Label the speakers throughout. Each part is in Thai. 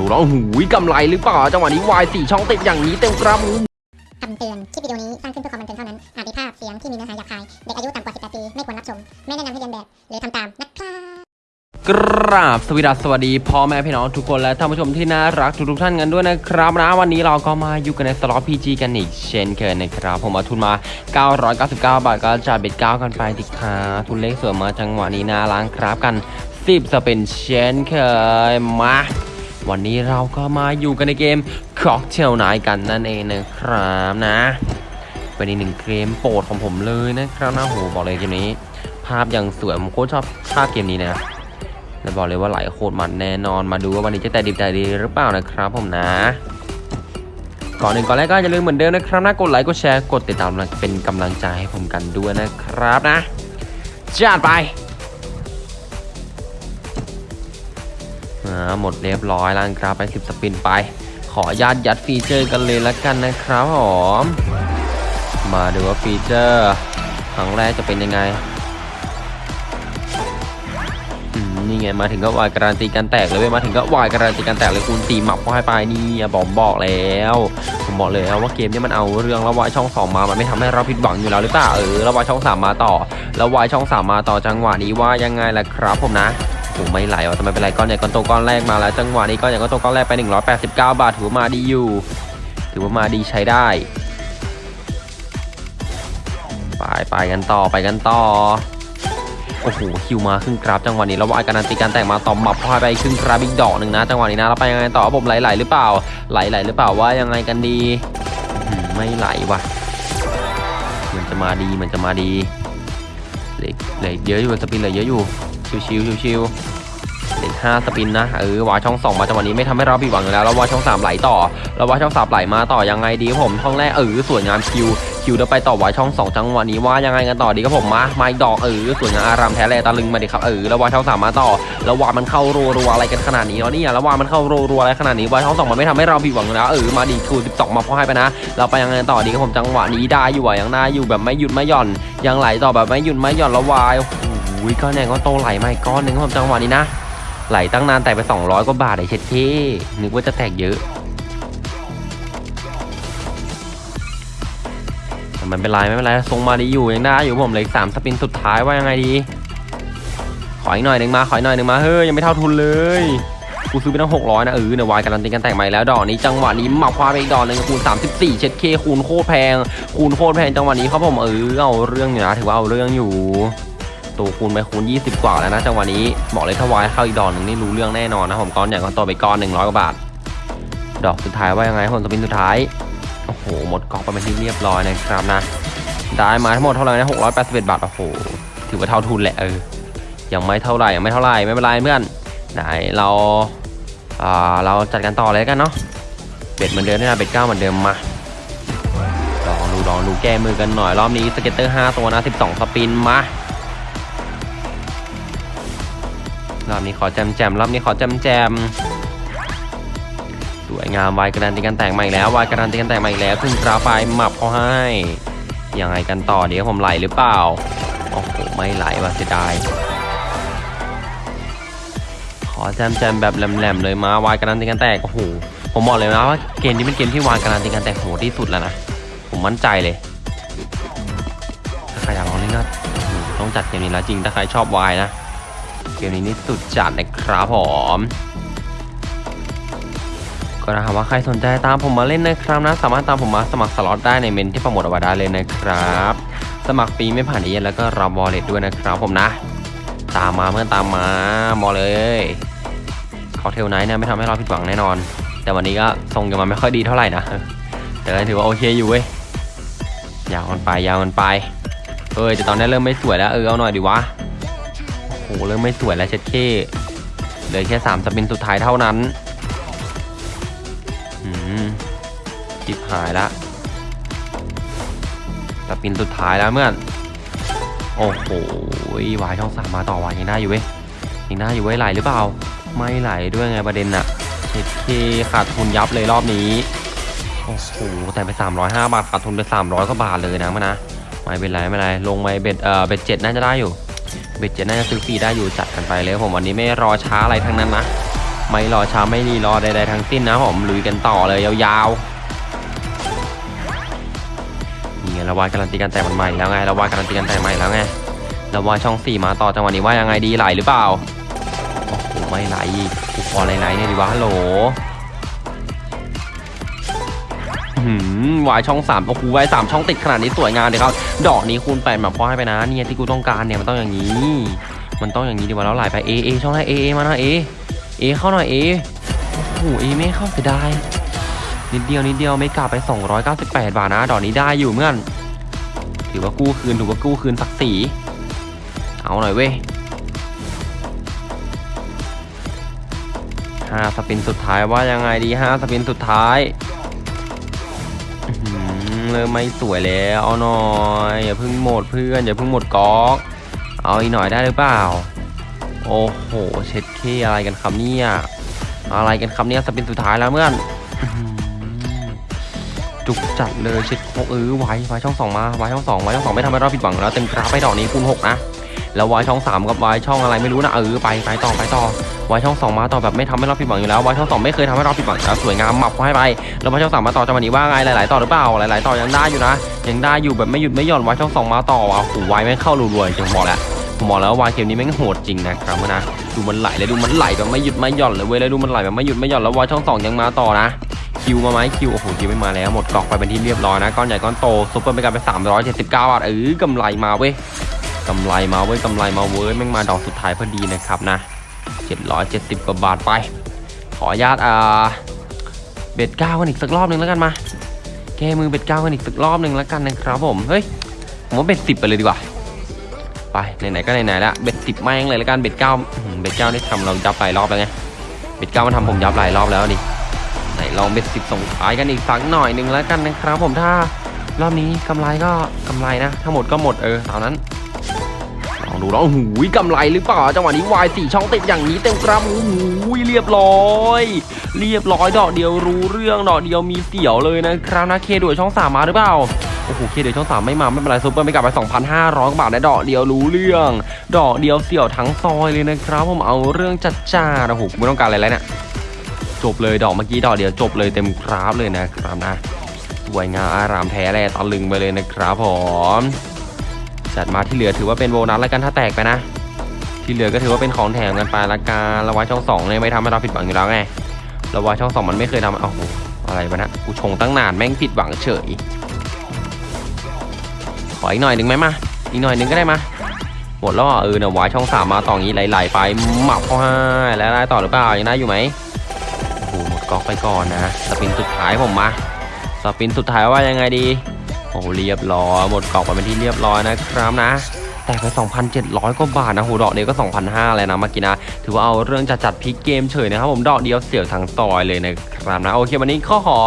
Speaker 1: ดูแล้วโอ้โหกำไรหรือเปล่าจังหวะนี้วายสี่ช่องติดอย่างนี้เต็มกระมู
Speaker 2: คำเตือน คลิปวิดีโอนี้สร้างขึ้นเพื่อความบันเทิงเท่านั้น อาจมีภาพเสียงที่มีเนื้อหาหยาบคาย เด็กอายุต่ำกว่า 18 ปี ไม่ควรรับชม ไม่แนะนำให้เรียนแบบ หรือทำตามนะครับ
Speaker 1: กราบสวัสดีสวัสดีพ่อแม่พี่น้องทุกคนและท่านผู้ชมที่น่ารักทุกๆท่านกันด้วยนะครับนะวันนี้เราก็มาอยู่กันในสล็อตพีจีกันอีกเช่นเคยนะครับผมเอาทุนมา 999 บาทก็จะเบ็ดเก้ากันไปดิครับทุนเลขสวยมาจังหวะนี้น่าล้างครับกัน 10สเป็นเช่นเคยมา วันนี้เราก็มาอยู่กันในเกม Cocktail Night กันนั่นเองนะครับนะเป็นอีกหนึ่งเกมโปรดของผมเลยนะครับนะโหบอกเลยเกมนี้ ภาพยังสวยผมโคตรชอบภาพเกมนี้นะแล้วบอกเลยว่าไหลโคตรมันแน่นอนมาดูว่าวันนี้จะแต่ดิบแต่ดีหรือเปล่านะครับผมนะก่อนหนึ่งก่อนแรกก็อย่าลืมเหมือนเดิมนะครับนะกดไลค์กดแชร์กดติดตามเป็นกำลังใจให้ผมกันด้วยนะครับนะจัดไป หมดเรียบร้อยแล้วครับไป10สปินไป ขอญาตยัดฟีเจอร์กันเลยละกันนะครับผมมาดูว่าฟีเจอร์ครั้งแรกจะเป็นยังไงนี่ไงมาถึงก็วายการันตีการแตกเลยเว้ยมาถึงก็วายการันตีการแตกเลยคูณตีหมับเข้าให้ไปนี่บอมบอกแล้วผมบอกเลยนะว่าเกมนี้มันเอาเรื่องแล้ววายช่องสองมา มันไม่ทำให้เราผิดหวังอยู่แล้วหรือเปล่าเออแล้ววายช่องสามมาต่อ แล้ววายช่องสามมาต่อจังหวะนี้ว่ายังไงล่ะครับผมนะ โอ้ไม่ไหลอะทำไมเป็นไรก้อนใหญ่ก้อนโตก้อนแรกมาแล้วจังหวะนี้ก้อนใหญ่ก้อนโตก้อนแรกไป 189 บาทถือว่ามาดีอยู่ ถือว่ามาดีใช้ได้ ไปไปกันต่อไปกันต่อโอ้โหคิวมาครึ่งกราฟจังหวะนี้แล้ววาการันตีการแต่งมาต่อมับพอยไปครึ่งกราฟอีกดอกหนึ่งนะจังหวะนี้นะแล้วไปยังไงต่อผมไหลๆหรือเปล่า ไหลๆหรือเปล่าว่ายังไงกันดีไม่ไหลว่ะมันจะมาดีมันจะมาดีเหล็กเหล็กเยอะอยู่สปินเหลือเยอะอยู่ ชิวๆชิวๆเหล็กห้าสปินนะเออวาช่องสองมาจังหวะนี้ไม่ทำให้เราผิดหวังอยู่แล้วแล้ววาช่องสามไหลต่อแล้ววาช่องสามไหลมาต่อยังไงดีครับผมช่องแรกเออสวยงามคิวคิวเดี๋ยวไปต่อวายช่องสองจังหวะนี้ว่ายังไงกันต่อดีครับผมมามาอีกดอกเออสวยงามอารามแท้แลตะลึงมาดิครับเออแล้ววายช่องสามมาต่อแล้ววามันเข้ารัวๆอะไรกันขนาดนี้เนาะนี่ยแล้ววามันเข้ารัวๆอะไรขนาดนี้วายช่องสองมันไม่ทำให้เราผิดหวังอยู่แล้วเออมาดีคูสิบสองมาพอให้ไปนะเราไปยังไงต่อดีครับผมจังหวะนี้ได้อยู่อะยังได้อยู่แบบไม่หยุดไม่หย่อนยังไหลต่อแบบไม่หยุดไม่หย่อนแล้ววาย อ้โหก้อนแดงก็โตไหลมาอีกก้อนหนึ่งครับผมจังหวะนี้นะ ไหลตั้งนานแต่ไป 200 กว่าบาทไอ้เช็ดเท่นึกว่าจะแตกเยอะแต่มันเป็นไรไม่เป็นไรทรงมาดีอยู่ยังได้อยู่ผมเหลยสามสปินสุดท้ายว่ายังไงดี ขออีกหน่อยหนึ่งมาขออีกหน่อยหนึ่งมาเฮ้ยยังไม่เท่าทุนเลย กูซื้อไปตั้งหกร้อยนะเออเนี่ยวายการันตีกันแต่งใหม่แล้วดอกนี้จังหวะนี้หมักคว้าไปอีกดอกหนึ่งคูณ34เช็ดเคคูณโคตรแพงคูณโคตรแพงจังหวะนี้ครับผมเออเอาเรื่องอยู่นะถือว่าเอาเรื่องอยู่ ตัวคูณไปคูณ 20 กว่าแล้วนะจังหวะนี้บอกเลยถ้าวายเข้าอีกดอกหนึ่งนี่รู้เรื่องแน่นอนนะผมก้อนใหญ่ก้อนโตไปก้อน 100กว่าบาท ดอกสุดท้ายว่ายังไงผลสปินสุดท้ายโอ้โหหมดกองไปเป็นที่เรียบร้อยนะครับนะได้มาทั้งหมดเท่าไหร่นะ681 บาทโอ้โหถือว่าเท่าทุนแหละเออยังไม่เท่าไหร่ยังไม่เท่าไหร่ไม่เป็นไรเพื่อนไหนเราอ่าเราจัดกันต่อเลยกันเนาะ bet เหมือนเดิมนะ bet เก้าเหมือนเดิมมาลองดูลองดูแก้มือกันหน่อยรอบนี้ scatter 5ตัวนะ12 spin มา รอบนี้ขอแจมแจมรอบนี้ขอแจมแจมสวยงามวายกระดานตีกันแต่งใหม่แล้ววายกระดานตีกันแต่งใหม่แล้วขึ้นกราไปหมับเขาให้ยังไงกันต่อเดี๋ยวผมไหลหรือเปล่าโอ้โหไม่ไหลว่ะเสียดายขอแจมแจมแบบแหลมๆเลยมาวายกระดานตีกันแตกโอ้โหผมบอกเลยนะว่าเกมนี้เป็นเกมที่วายกระดานตีกันแตกโหดที่สุดแล้วนะผมมั่นใจเลยถ้าใครอยากลองเล่นก็ต้องจัดเกมนี้แล้วจริงถ้าใครชอบวายนะ เกมนี้นี่สุดจัดนะครับผมก็ถ้าหากว่าใครสนใจตามผมมาเล่นนะครับนะ สามารถตามผมมาสมัครสล็อตได้ในเมนที่โปรโมทเอาไว้ได้เลยนะครับ สมัครฟรีไม่ผ่านเอเย่นต์แล้วก็รับ wallet ด้วยนะครับผมนะ ตามมาเพื่อนตามมาบอเลยเขาเทลไนท์เนี่ยไม่ทำให้เราผิดหวังแน่นอน แต่วันนี้ก็ทรงกันมาไม่ค่อยดีเท่าไหร่นะแต่ก็ถือว่าโอเคอยู่เว้ยยาวมันไปยาวมันไปเอ้ยแต่ตอนนี้เริ่มไม่สวยแล้วเออเอาหน่อยดีวะ โอ้โหเริ่มไม่สวยแล้วเช็ดเคเหลือแค่สาม spin สุดท้ายเท่านั้นอืมจิบหายละสปินสุดท้ายแล้วเมื่อน โอ้โหวายช่องสามมาต่อวายยังได้อยู่เว้ยยังได้อยู่เว้ยไหลหรือเปล่า ไม่ไหลด้วยไงประเด็นน่ะเช็ดเคขาดทุนยับเลยรอบนี้โอ้โหแต่ไป 305 บาทขาดทุนไป300กว่าบาทเลยนะมันนะไม่เป็นไรไม่เป็นไรลงไปเบ็ดเอ่อเบ็ดเจ็ดน่าจะได้อยู่ เบ็ดเจ็ดน่าจะซื้อฟรีได้อยู่จัดกันไปเลยผมวันนี้ไม่รอช้าอะไรทั้งนั้นนะไม่รอช้าไม่รีรอใดๆทั้งสิ้นนะผมลุยกันต่อเลยยาวๆนี่ไงราวาดการันตีการแตกมันใหม่แล้วไงราวาดการันตีการแตกใหม่แล้วไงราวาดช่องสี่มาต่อจังหวะนี้ว่ายังไงดีไหลหรือเปล่าโอ้โหไม่ไหลอีกกูขอไหลๆเนี่ยดีวะฮัลโหล วายช่องสามโอ้โหวายสามช่องติดขนาดนี้สวยงามเลยครับ ดอกนี้คูณแปดแบบพอให้ไปนะเนี่ยที่กูต้องการเนี่ยมันต้องอย่างนี้ มันต้องอย่างนี้ดีกว่าแล้วไหลไปเอเอช่องไหนเอเอมาหน่อยเอเอเข้าหน่อยเอโอ้โหเอไม่เข้าเสียดายนิดเดียวนิดเดียวไม่กลับไป 298 บาทนะ ดอกนี้ได้อยู่เมื่อนถือว่ากู้คืนถือว่ากู้คืนศักดิ์ศรีเอาหน่อยเว้ยห้าสปินสุดท้ายว่ายังไงดีห้าสปินสุดท้าย เริ่มไม่สวยแล้วเอาหน่อยอย่าเพิ่งหมดเพื่อนอย่าเพิ่งหมดก๊อกเอาอีกหน่อยได้หรือเปล่า โอ้โหเช็ดเคอะไรกันครับเนี่ยอะไรกันครับเนี่ยสปินสุดท้ายแล้วเมื่อนจุกจัดเลยเช็ดโคเออไว้ไว้ช่องสองมาไว้ช่องสองไว้ช่องสองไม่ทำให้เราผิดหวังแล้วเต็มกราฟไปดอกนี้คูณหกนะ แล้วไว้ช่องสามกับไว้ช่องอะไรไม่รู้นะเออไปไปต่อไปต่อไว้ช่องสองมาต่อแบบไม่ทำให้เราผิดหวังอยู่แล้วไว้ช่องสองไม่เคยทำให้เราผิดหวังแล้วสวยงามหมับเขาให้ไปแล้วไว้ช่องสามมาต่อจังหวะนี้ว่าไงหลาย ๆ ต่อหรือเปล่าหลาย ๆ ต่อยังได้อยู่นะ ยังได้อยู่แบบไม่หยุดไม่หย่อนไว้ช่องสองมาต่อว่ะโอ้โหไว้ไม่งเข้ารัวๆจริงบอกแล้วผมบอกแล้ววายเกมนี้แม่งโหดจริงนะครับนะดูมันไหลเลยดูมันไหลแบบไม่หยุดไม่หย่อนเลยเว้ยแล้วดูมันไหลแบบไม่หยุดไม่หย่อนแล้ววายช่องสองยังมาต่อนะคิวมาไหมคิวโอ้โหคิวไม่มาแล้วหมดกองไปเป็นที่เรียบร้อยนะก้อนใหญ่ก้อนโตซุปเปอร์ไปกันไป379บาทเออกำไรมาเว้ย กำไรมาเว้ยกำไรมาเว้ยแม่งมาดอกสุดท้ายพอดีนะครับนะ 770 กว่าบาทไป ขออนุญาตอ่า bet เก้ากันอีกสักรอบหนึ่งแล้วกันมา แก้มือ bet เก้ากันอีกสักรอบหนึ่งแล้วกันนะครับผม เฮ้ย ผมว่า bet สิบไปเลยดีกว่า ไปไหนๆก็ไหนๆแล้ว bet สิบแม่งเลยแล้วกัน bet เก้า bet เก้านี่ทำเรายับหลายรอบแล้วไง bet เก้ามันทำผมยับหลายรอบแล้วดิไหนลอง bet สิบส่งท้ายกันอีกสักหน่อยหนึ่งแล้วกันนะครับผม ถ้ารอบนี้กำไรก็กำไรนะถ้าหมดก็หมดเออตามนั้น องดูแล้วโอ้โหกำไรหรือเปล่าจังหวะนี้วายสี่ช่องติดอย่างนี้เต็มกราฟโอ้โหเรียบร้อย เรียบร้อยดอกเดียวรู้เรื่องดอกเดียวมีเสี่ยวเลยนะครับนะเคด้วยช่องสามมาหรือเปล่าโอ้โหเคเดี๋ยวช่องสามไม่มาไม่เป็นไรซุปเปอร์ไม่กลับไป 2,500 บาทได้ดอกเดียวรู้เรื่อง ดอกเดียวเสี่ยวทั้งซอยเลยนะครับ ผมเอาเรื่องจัดจ้าโอ้โหไม่ต้องการอะไรแล้วเนี่ยจบเลยดอกเมื่อกี้ดอกเดียวจบเลยเต็มกราฟเลยนะครับนะสวยงามอารามแท้แลตะลึงไปเลยนะครับผม จัดมาที่เหลือถือว่าเป็นโบนัสแล้วกันถ้าแตกไปนะ ที่เหลือก็ถือว่าเป็นของแถมกันไปละกันแล้วไว้ช่องสองเนี่ยไม่ทำให้เราผิดหวังอยู่แล้วไงแล้วไว้ช่องสองมันไม่เคยทำโอ้โหอะไรวะนะกูชงตั้งนานแม่งผิดหวังเฉยขออีกหน่อยหนึ่งไหมมาอีกหน่อยหนึ่งก็ได้มาหมดแล้วเออเดี๋ยวายช่องสามมาต่องี้ไหลๆไปหมับเข้าให้แล้วได้ต่อหรือเปล่ายังได้อยู่ไหมโอ้โหหมดก๊อกไปก่อนนะสปินสุดท้ายผมมาspin สุดท้ายว่ายังไงดี อ้โหเรียบร้อยหมดก๊อกไปเป็นที่เรียบร้อยนะครับนะแต่ไป 2,700 กว่าบาทนะโหดอกเดียวก็ 2,500เลยนะเมื่อกี้นะ ถือว่าเอาเรื่องจัดจัดพลิกเกมเฉยนะครับผมดอกเดียวเสียวทั้งซอยเลยนะครับนะ โอเค วันนี้ข้อขอ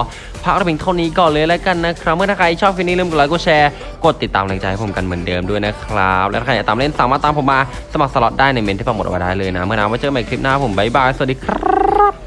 Speaker 1: พักเราเพียงเท่านี้ก่อนเลยแล้วกันนะครับ เมื่อถ้าใครชอบคลิปนี้ลืมกดไลค์กดแชร์ กดติดตามแรงใจให้ผมกันเหมือนเดิมด้วยนะครับ และถ้าใครอยากตามเล่นสามารถตามผมมาสมัครสล็อตได้ในเม้นที่ปักหมุดเอาไว้ได้เลยนะ เมื่อหนาไว้เจอกันใหม่คลิปหน้าผมบ๊ายบายสวัสดีครับ